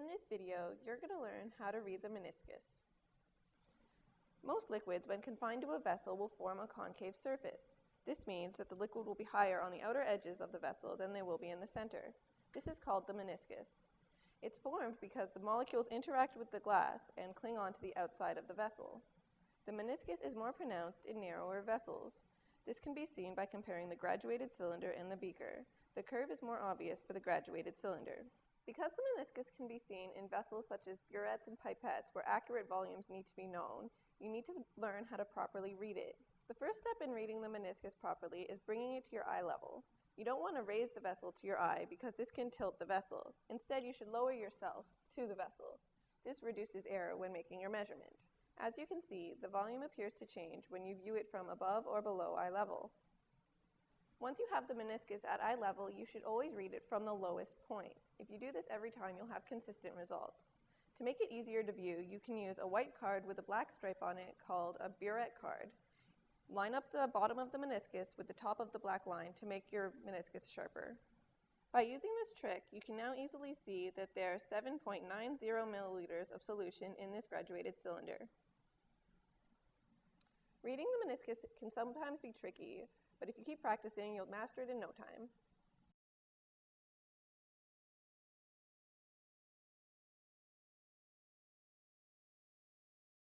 In this video, you're going to learn how to read the meniscus. Most liquids, when confined to a vessel, will form a concave surface. This means that the liquid will be higher on the outer edges of the vessel than they will be in the center. This is called the meniscus. It's formed because the molecules interact with the glass and cling onto the outside of the vessel. The meniscus is more pronounced in narrower vessels. This can be seen by comparing the graduated cylinder and the beaker. The curve is more obvious for the graduated cylinder. Because the meniscus can be seen in vessels such as burettes and pipettes where accurate volumes need to be known, you need to learn how to properly read it. The first step in reading the meniscus properly is bringing it to your eye level. You don't want to raise the vessel to your eye because this can tilt the vessel. Instead, you should lower yourself to the vessel. This reduces error when making your measurement. As you can see, the volume appears to change when you view it from above or below eye level. Once you have the meniscus at eye level, you should always read it from the lowest point. If you do this every time, you'll have consistent results. To make it easier to view, you can use a white card with a black stripe on it called a burette card. Line up the bottom of the meniscus with the top of the black line to make your meniscus sharper. By using this trick, you can now easily see that there are 7.90 milliliters of solution in this graduated cylinder. Reading the meniscus can sometimes be tricky, but if you keep practicing, you'll master it in no time.